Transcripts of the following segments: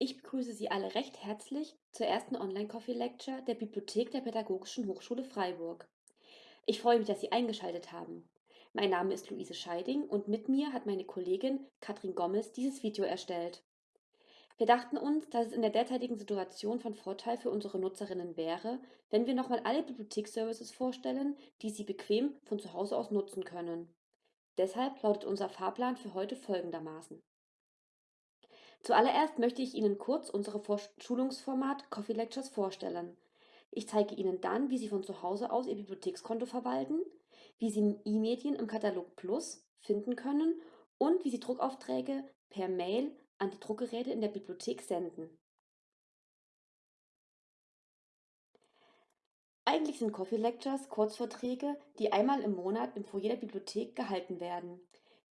Ich begrüße Sie alle recht herzlich zur ersten Online-Coffee-Lecture der Bibliothek der Pädagogischen Hochschule Freiburg. Ich freue mich, dass Sie eingeschaltet haben. Mein Name ist Luise Scheiding und mit mir hat meine Kollegin Katrin Gommes dieses Video erstellt. Wir dachten uns, dass es in der derzeitigen Situation von Vorteil für unsere Nutzerinnen wäre, wenn wir nochmal alle Bibliotheksservices vorstellen, die Sie bequem von zu Hause aus nutzen können. Deshalb lautet unser Fahrplan für heute folgendermaßen. Zuallererst möchte ich Ihnen kurz unser Schulungsformat Coffee Lectures vorstellen. Ich zeige Ihnen dann, wie Sie von zu Hause aus Ihr Bibliothekskonto verwalten, wie Sie E-Medien im Katalog Plus finden können und wie Sie Druckaufträge per Mail an die Druckgeräte in der Bibliothek senden. Eigentlich sind Coffee Lectures Kurzvorträge, die einmal im Monat im Foyer der Bibliothek gehalten werden.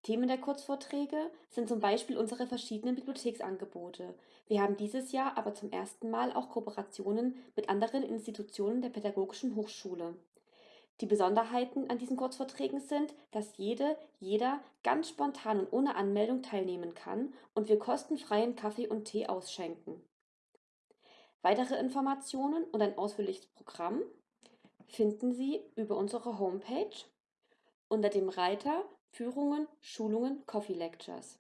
Themen der Kurzvorträge sind zum Beispiel unsere verschiedenen Bibliotheksangebote. Wir haben dieses Jahr aber zum ersten Mal auch Kooperationen mit anderen Institutionen der Pädagogischen Hochschule. Die Besonderheiten an diesen Kurzvorträgen sind, dass jede, jeder ganz spontan und ohne Anmeldung teilnehmen kann und wir kostenfreien Kaffee und Tee ausschenken. Weitere Informationen und ein ausführliches Programm finden Sie über unsere Homepage unter dem Reiter Führungen, Schulungen, Coffee Lectures.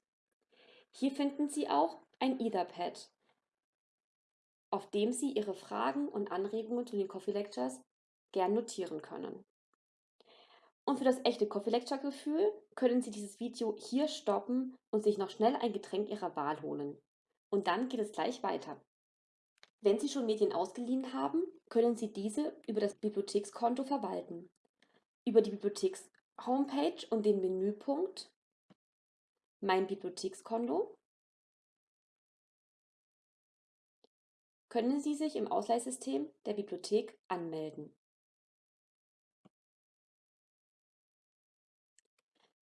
Hier finden Sie auch ein Etherpad, auf dem Sie Ihre Fragen und Anregungen zu den Coffee Lectures gern notieren können. Und für das echte Coffee Lecture Gefühl können Sie dieses Video hier stoppen und sich noch schnell ein Getränk Ihrer Wahl holen. Und dann geht es gleich weiter. Wenn Sie schon Medien ausgeliehen haben, können Sie diese über das Bibliothekskonto verwalten. Über die Bibliotheks Homepage und den Menüpunkt Mein Bibliothekskonto können Sie sich im Ausleihsystem der Bibliothek anmelden.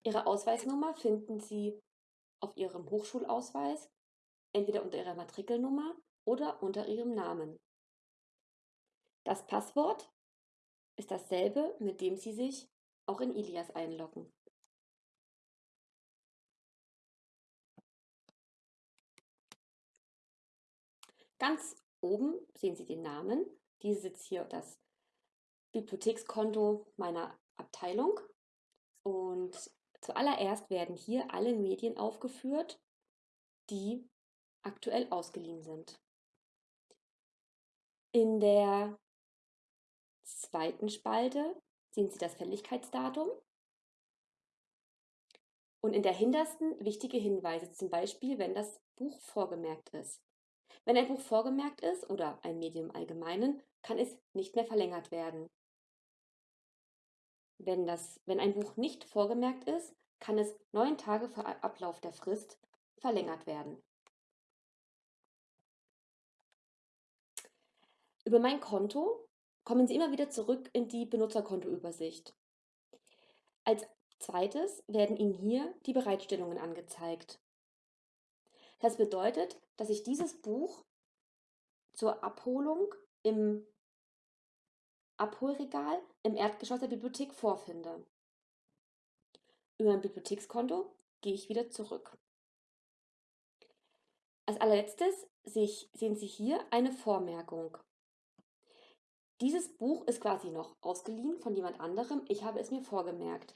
Ihre Ausweisnummer finden Sie auf Ihrem Hochschulausweis, entweder unter Ihrer Matrikelnummer oder unter Ihrem Namen. Das Passwort ist dasselbe, mit dem Sie sich auch in Ilias einloggen. Ganz oben sehen Sie den Namen. Dieses ist hier das Bibliothekskonto meiner Abteilung. Und zuallererst werden hier alle Medien aufgeführt, die aktuell ausgeliehen sind. In der zweiten Spalte sehen Sie das Fälligkeitsdatum. Und in der hintersten wichtige Hinweise, zum Beispiel, wenn das Buch vorgemerkt ist. Wenn ein Buch vorgemerkt ist oder ein Medium allgemeinen, kann es nicht mehr verlängert werden. Wenn, das, wenn ein Buch nicht vorgemerkt ist, kann es neun Tage vor Ablauf der Frist verlängert werden. Über mein Konto kommen Sie immer wieder zurück in die Benutzerkontoübersicht. Als zweites werden Ihnen hier die Bereitstellungen angezeigt. Das bedeutet, dass ich dieses Buch zur Abholung im Abholregal im Erdgeschoss der Bibliothek vorfinde. Über mein Bibliothekskonto gehe ich wieder zurück. Als allerletztes sehen Sie hier eine Vormerkung. Dieses Buch ist quasi noch ausgeliehen von jemand anderem. Ich habe es mir vorgemerkt.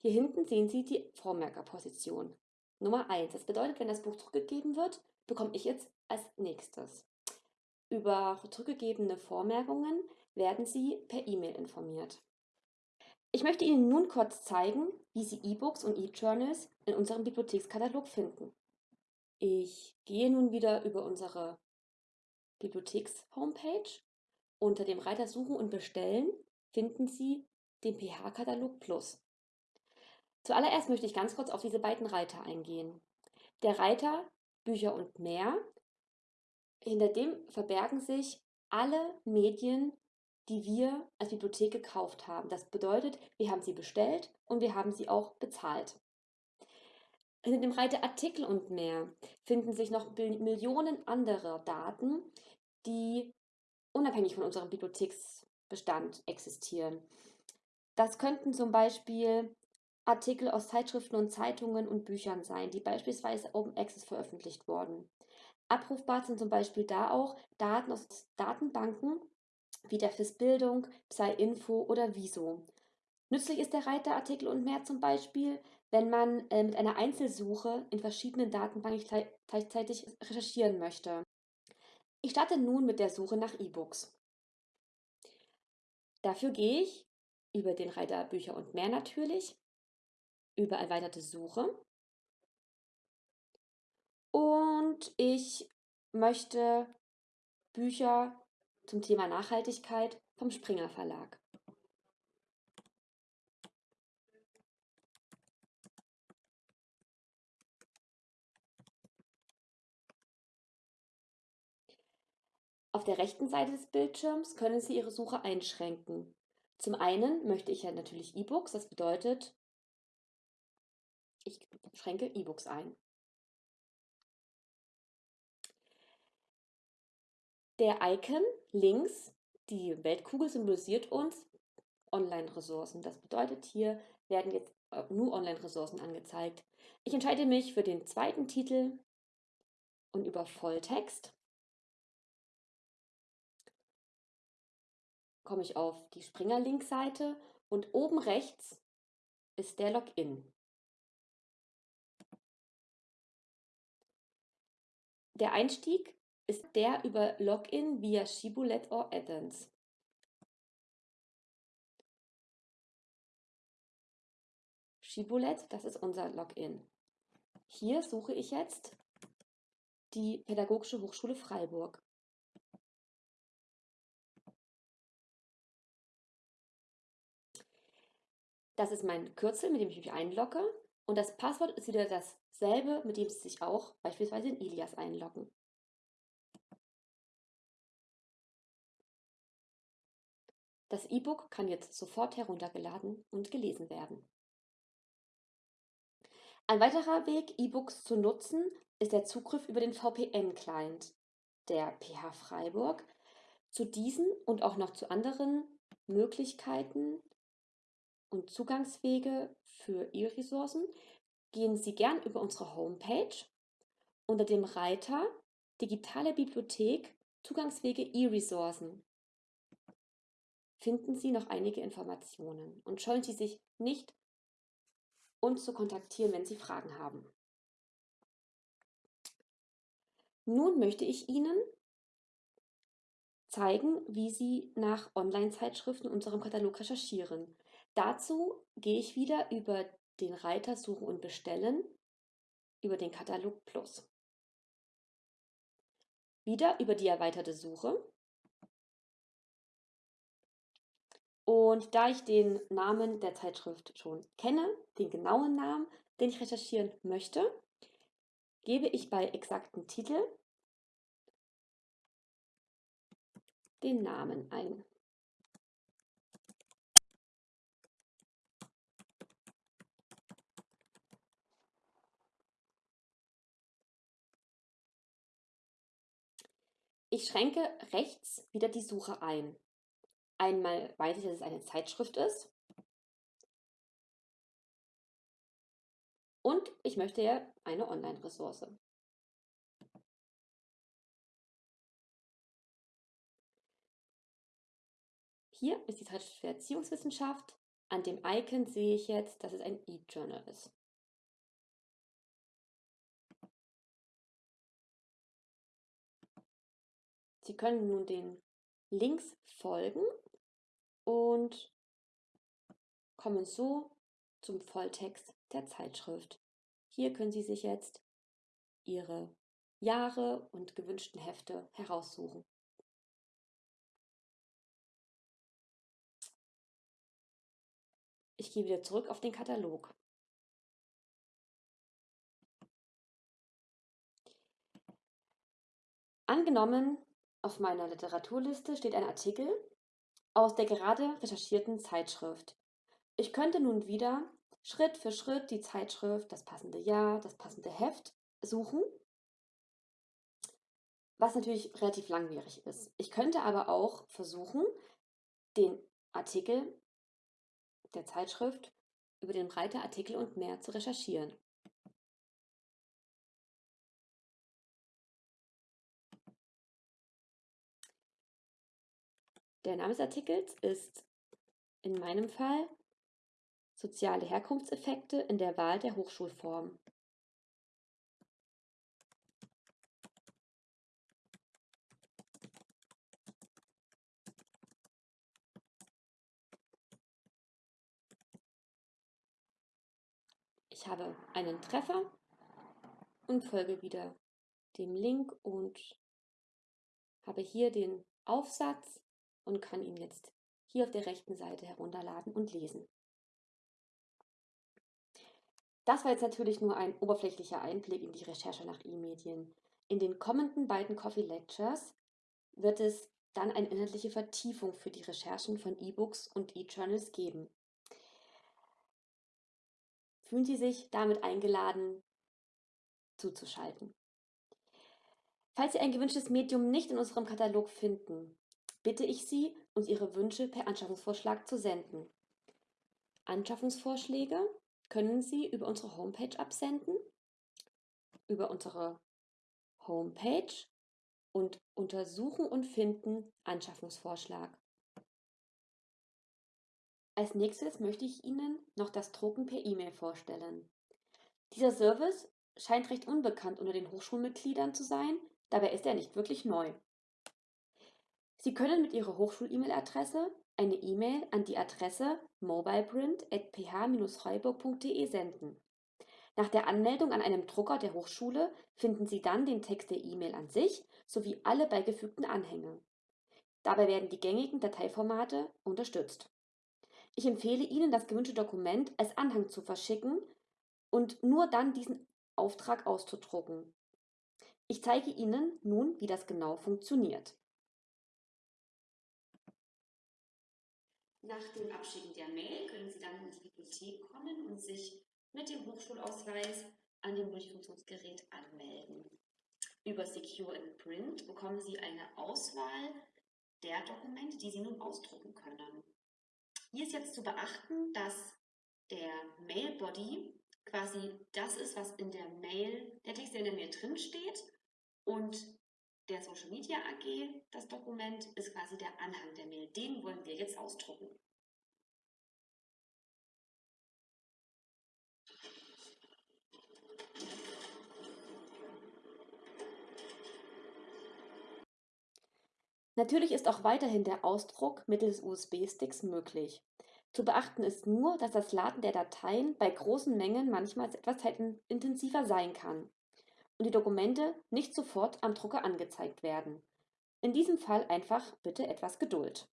Hier hinten sehen Sie die Vormerkerposition. Nummer 1. Das bedeutet, wenn das Buch zurückgegeben wird, bekomme ich jetzt als nächstes. Über zurückgegebene Vormerkungen werden Sie per E-Mail informiert. Ich möchte Ihnen nun kurz zeigen, wie Sie E-Books und E-Journals in unserem Bibliothekskatalog finden. Ich gehe nun wieder über unsere Bibliotheks-Homepage unter dem Reiter Suchen und Bestellen finden Sie den PH-Katalog Plus. Zuallererst möchte ich ganz kurz auf diese beiden Reiter eingehen. Der Reiter Bücher und mehr, hinter dem verbergen sich alle Medien, die wir als Bibliothek gekauft haben. Das bedeutet, wir haben sie bestellt und wir haben sie auch bezahlt. Hinter dem Reiter Artikel und mehr finden sich noch Millionen anderer Daten, die unabhängig von unserem Bibliotheksbestand existieren. Das könnten zum Beispiel Artikel aus Zeitschriften und Zeitungen und Büchern sein, die beispielsweise Open Access veröffentlicht wurden. Abrufbar sind zum Beispiel da auch Daten aus Datenbanken wie der FIS Bildung, Psy-Info oder Wieso. Nützlich ist der Reiter Artikel und mehr zum Beispiel, wenn man äh, mit einer Einzelsuche in verschiedenen Datenbanken gleichzeitig recherchieren möchte. Ich starte nun mit der Suche nach E-Books. Dafür gehe ich über den Reiter Bücher und mehr natürlich, über erweiterte Suche und ich möchte Bücher zum Thema Nachhaltigkeit vom Springer Verlag. Auf der rechten Seite des Bildschirms können Sie Ihre Suche einschränken. Zum einen möchte ich ja natürlich E-Books, das bedeutet, ich schränke E-Books ein. Der Icon links, die Weltkugel, symbolisiert uns Online-Ressourcen. Das bedeutet, hier werden jetzt äh, nur Online-Ressourcen angezeigt. Ich entscheide mich für den zweiten Titel und über Volltext komme ich auf die Springer-Link-Seite und oben rechts ist der Login. Der Einstieg ist der über Login via Shibboleth or Addons. Shibboleth, das ist unser Login. Hier suche ich jetzt die Pädagogische Hochschule Freiburg. Das ist mein Kürzel, mit dem ich mich einlogge. Und das Passwort ist wieder dasselbe, mit dem Sie sich auch beispielsweise in Ilias einloggen. Das E-Book kann jetzt sofort heruntergeladen und gelesen werden. Ein weiterer Weg, E-Books zu nutzen, ist der Zugriff über den VPN-Client der PH Freiburg. Zu diesen und auch noch zu anderen Möglichkeiten und Zugangswege für E-Ressourcen gehen Sie gern über unsere Homepage unter dem Reiter Digitale Bibliothek Zugangswege E-Ressourcen finden Sie noch einige Informationen und scheuen Sie sich nicht, uns zu kontaktieren, wenn Sie Fragen haben. Nun möchte ich Ihnen zeigen, wie Sie nach Online-Zeitschriften in unserem Katalog recherchieren. Dazu gehe ich wieder über den Reiter Suchen und Bestellen über den Katalog Plus. Wieder über die erweiterte Suche. Und da ich den Namen der Zeitschrift schon kenne, den genauen Namen, den ich recherchieren möchte, gebe ich bei exakten Titel den Namen ein. Ich schränke rechts wieder die Suche ein. Einmal weiß ich, dass es eine Zeitschrift ist. Und ich möchte ja eine Online-Ressource. Hier ist die Zeitschrift für Erziehungswissenschaft. An dem Icon sehe ich jetzt, dass es ein E-Journal ist. Sie können nun den Links folgen und kommen so zum Volltext der Zeitschrift. Hier können Sie sich jetzt Ihre Jahre und gewünschten Hefte heraussuchen. Ich gehe wieder zurück auf den Katalog. Angenommen, auf meiner Literaturliste steht ein Artikel aus der gerade recherchierten Zeitschrift. Ich könnte nun wieder Schritt für Schritt die Zeitschrift, das passende Jahr, das passende Heft suchen, was natürlich relativ langwierig ist. Ich könnte aber auch versuchen, den Artikel der Zeitschrift über den Reiter Artikel und mehr zu recherchieren. Der Name des Artikels ist in meinem Fall Soziale Herkunftseffekte in der Wahl der Hochschulform. Ich habe einen Treffer und folge wieder dem Link und habe hier den Aufsatz und kann ihn jetzt hier auf der rechten Seite herunterladen und lesen. Das war jetzt natürlich nur ein oberflächlicher Einblick in die Recherche nach E-Medien. In den kommenden beiden Coffee Lectures wird es dann eine inhaltliche Vertiefung für die Recherchen von E-Books und E-Journals geben. Fühlen Sie sich damit eingeladen, zuzuschalten. Falls Sie ein gewünschtes Medium nicht in unserem Katalog finden, bitte ich Sie, uns Ihre Wünsche per Anschaffungsvorschlag zu senden. Anschaffungsvorschläge können Sie über unsere Homepage absenden, über unsere Homepage und Untersuchen und Finden Anschaffungsvorschlag. Als nächstes möchte ich Ihnen noch das Drucken per E-Mail vorstellen. Dieser Service scheint recht unbekannt unter den Hochschulmitgliedern zu sein, dabei ist er nicht wirklich neu. Sie können mit Ihrer Hochschul-E-Mail-Adresse eine E-Mail an die Adresse mobileprint.ph-freiburg.de senden. Nach der Anmeldung an einem Drucker der Hochschule finden Sie dann den Text der E-Mail an sich sowie alle beigefügten Anhänge. Dabei werden die gängigen Dateiformate unterstützt. Ich empfehle Ihnen, das gewünschte Dokument als Anhang zu verschicken und nur dann diesen Auftrag auszudrucken. Ich zeige Ihnen nun, wie das genau funktioniert. Nach dem Abschicken der Mail können Sie dann in die Bibliothek kommen und sich mit dem Hochschulausweis an dem Multifunktionsgerät anmelden. Über Secure in Print bekommen Sie eine Auswahl der Dokumente, die Sie nun ausdrucken können. Hier ist jetzt zu beachten, dass der Mail Body quasi das ist, was in der Mail, der Text, der in der Mail drin steht und der Social Media AG, das Dokument, ist quasi der Anhang der Mail. Den wollen wir jetzt ausdrucken. Natürlich ist auch weiterhin der Ausdruck mittels USB-Sticks möglich. Zu beachten ist nur, dass das Laden der Dateien bei großen Mengen manchmal etwas zeitintensiver sein kann und die Dokumente nicht sofort am Drucker angezeigt werden. In diesem Fall einfach bitte etwas Geduld.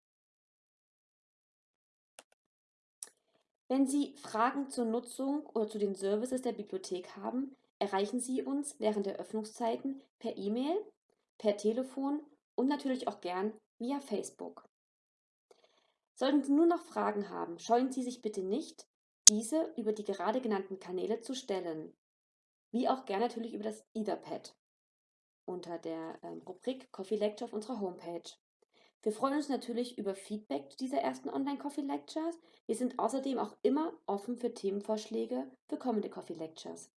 Wenn Sie Fragen zur Nutzung oder zu den Services der Bibliothek haben, erreichen Sie uns während der Öffnungszeiten per E-Mail, per Telefon und natürlich auch gern via Facebook. Sollten Sie nur noch Fragen haben, scheuen Sie sich bitte nicht, diese über die gerade genannten Kanäle zu stellen, wie auch gern natürlich über das Etherpad unter der ähm, Rubrik Coffee Lecture auf unserer Homepage. Wir freuen uns natürlich über Feedback zu dieser ersten Online-Coffee Lectures. Wir sind außerdem auch immer offen für Themenvorschläge für kommende Coffee Lectures.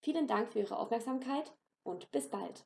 Vielen Dank für Ihre Aufmerksamkeit und bis bald.